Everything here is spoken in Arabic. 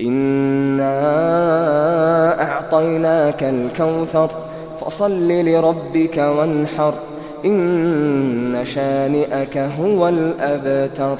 إنا أعطيناك الكوثر فصل لربك وانحر إن شانئك هو الأبتر